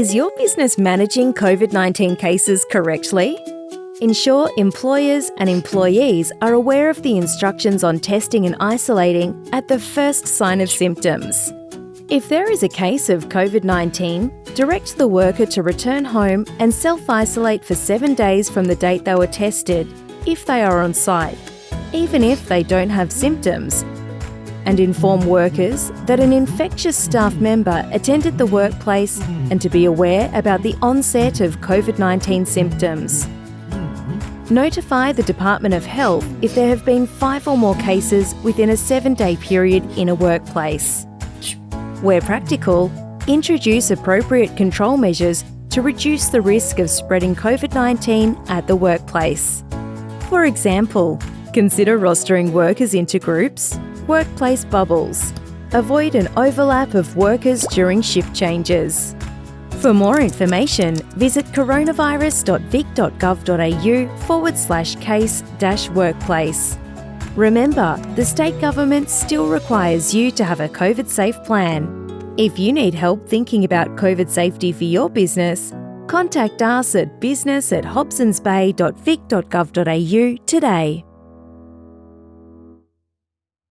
Is your business managing COVID 19 cases correctly? Ensure employers and employees are aware of the instructions on testing and isolating at the first sign of symptoms. If there is a case of COVID 19, direct the worker to return home and self isolate for seven days from the date they were tested, if they are on site, even if they don't have symptoms. And inform workers that an infectious staff member attended the workplace and to be aware about the onset of COVID 19 symptoms. Notify the Department of Health if there have been five or more cases within a seven day period in a workplace. Where practical, introduce appropriate control measures to reduce the risk of spreading COVID 19 at the workplace. For example, consider rostering workers into groups, workplace bubbles. Avoid an overlap of workers during shift changes. For more information, visit coronavirus.vic.gov.au forward slash case dash workplace. Remember, the state government still requires you to have a COVID safe plan. If you need help thinking about COVID safety for your business, contact us at business at hobsonsbay.vic.gov.au today.